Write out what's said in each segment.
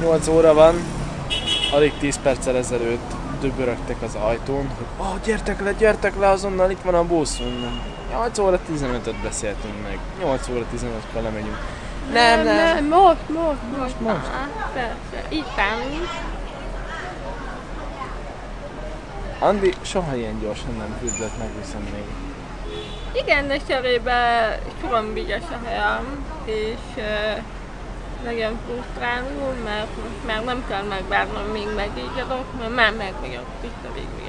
8 óra van, alig 10 perccel ezelőtt dübörögtek az ajtón, hogy oh, gyertek le, gyertek le, azonnal itt van a busz. Mondom, 8 óra 15-öt beszéltünk meg, 8 óra 15-kor lemegyünk. Nem, nem, nem, most, most, most. most. Persze, itt állunk. Andi soha ilyen gyorsan nem küzdött meg, viszont még Igen, de cserébe sorombigyes a helyem, és uh, nagyon frusztráló, mert már nem kell megvárnom, míg megígyadok, mert már meg vagyok itt a végig.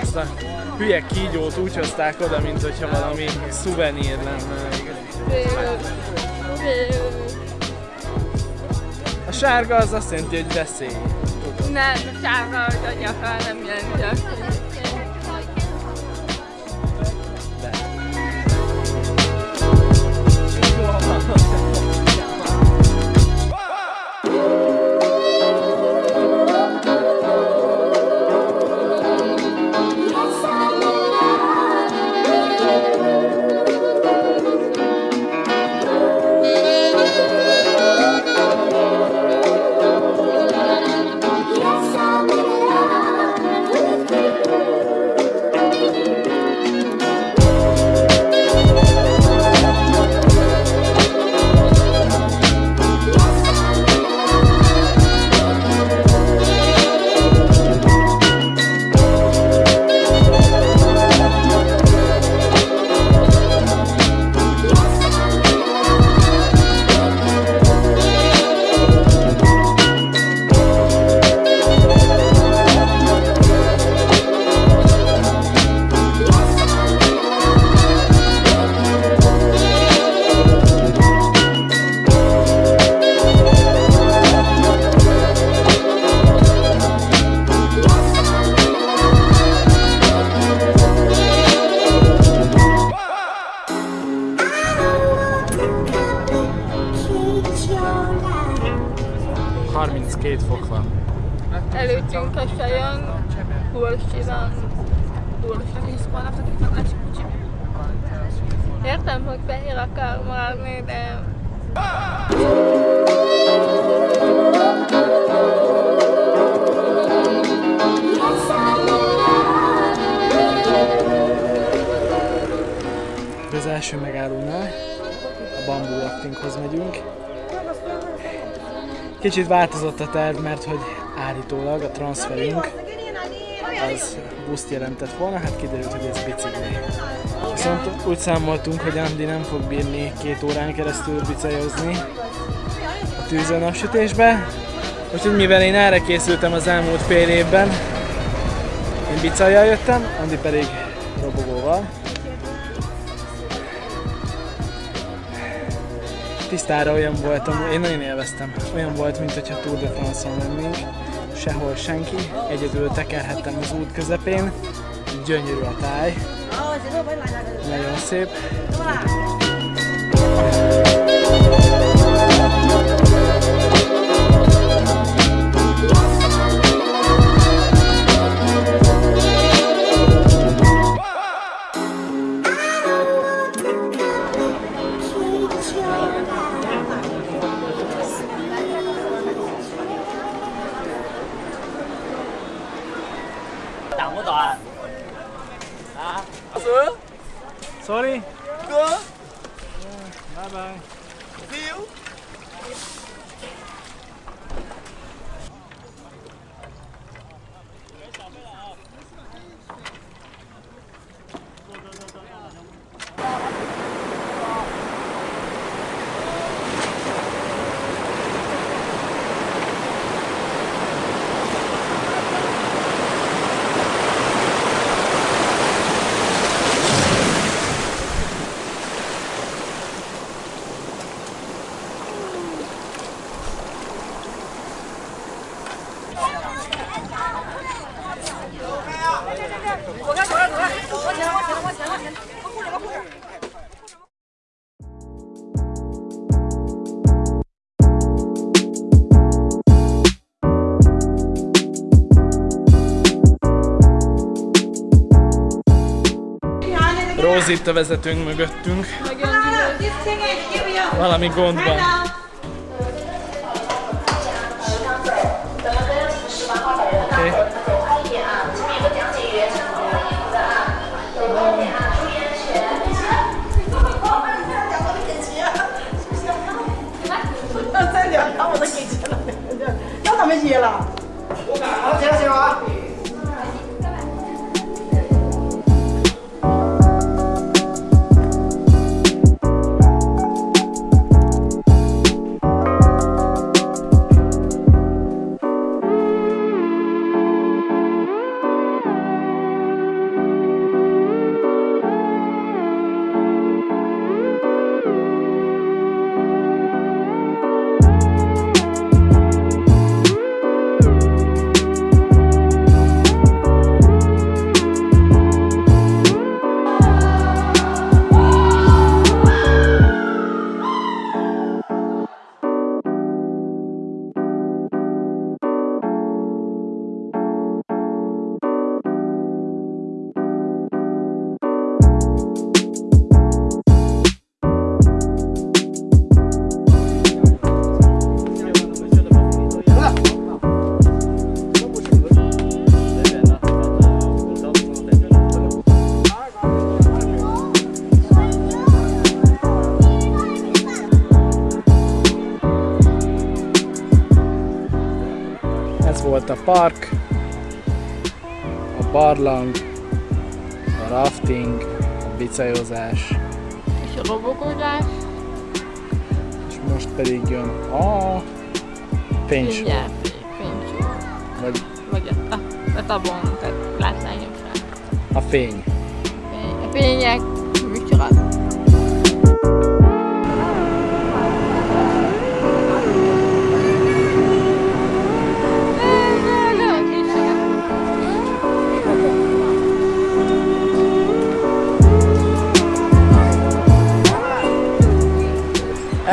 Ezt a hülye kígyót úgy hozták oda, mint hogyha valami szuvenír lenne. A sárga az azt jelenti, hogy veszély. Nem, a sárga az a nyaka nem jelenti 32 fok van. előttünk a sajön, Hulsi van. Hulsi. Értem, hogy fehér akar maradni, de Az első megállónál a bambú raftinghoz megyünk. Kicsit változott a terv, mert hogy állítólag a transferünk az buszt jelentett volna, hát kiderült, hogy ez bicikli. Viszont úgy számoltunk, hogy Andi nem fog bírni két órán keresztül bicajhozni a tűzön napsütésbe. Úgyhogy mivel én erre készültem az elmúlt fél évben, én bicajjal jöttem, Andi pedig robogóval. Tisztára olyan voltam, én nagyon élveztem. Olyan volt, mint hogyha Tour de France-on lennénk. Sehol senki, egyedül tekerhettem az út közepén. Gyönyörű a táj. Nagyon szép. Sorry? Good. Bye bye. Rózi itt a vezetőnk mögöttünk. Valami gond van. Ez volt a park, a barlang, a rafting, a bicajozás, És a robokozás. és most pedig jön a fénysó. Vagy Vagy a, a tabon, tehát látványosan. a fény. Fény- A fények, micsoda.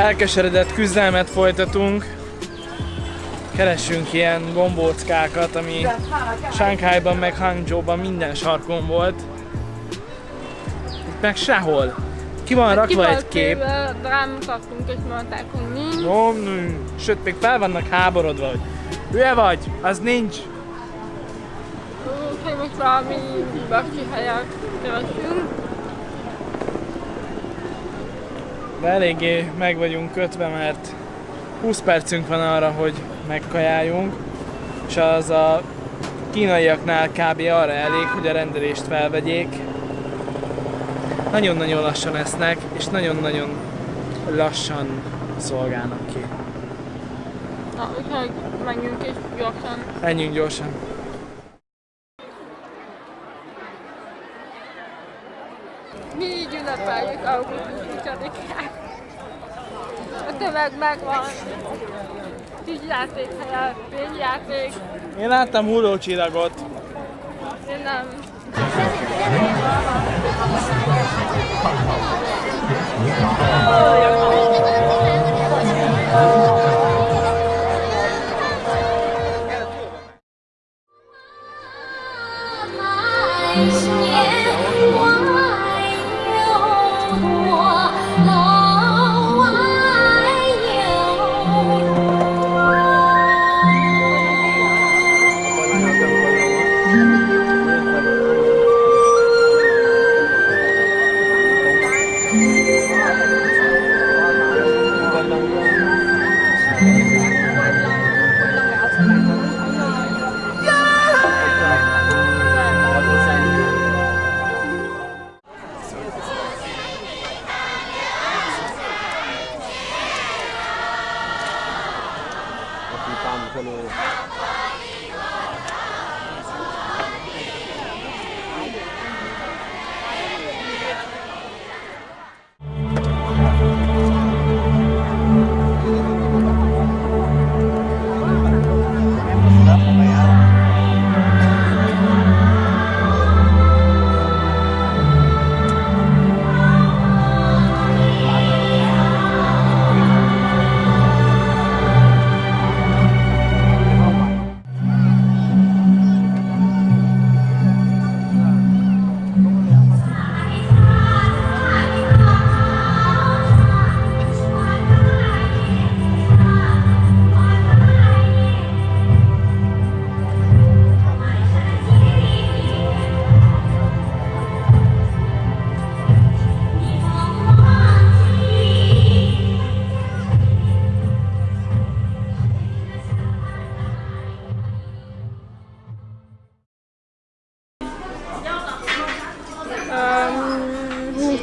Elkeseredett küzdelmet folytatunk. Keressünk ilyen gombóckákat, ami Sánkhájban meg Hangzsóban minden sarkon volt. Itt meg sehol. Ki van rakva egy kép. Rámutattunk és mondták, hogy nincs. Ó, nő. Sőt, még fel vannak háborodva, hogy hülye vagy, az nincs. Úgyhogy most valami baki helyet keresünk. De eléggé meg vagyunk kötve, mert 20 percünk van arra, hogy megkajáljunk, és az a kínaiaknál kb. arra elég, hogy a rendelést felvegyék. Nagyon-nagyon lassan esznek, és nagyon-nagyon lassan szolgálnak ki. Na, úgyhogy menjünk és gyorsan. Menjünk gyorsan. ünnepeljük augusztus 20-án. A tömeg megvan. Tűzjáték helyen, pénzjáték. Én láttam hullócsillagot. Én nem. Oh,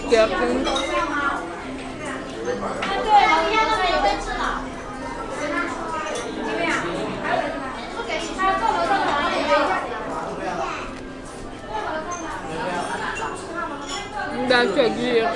对啊，对，那确实。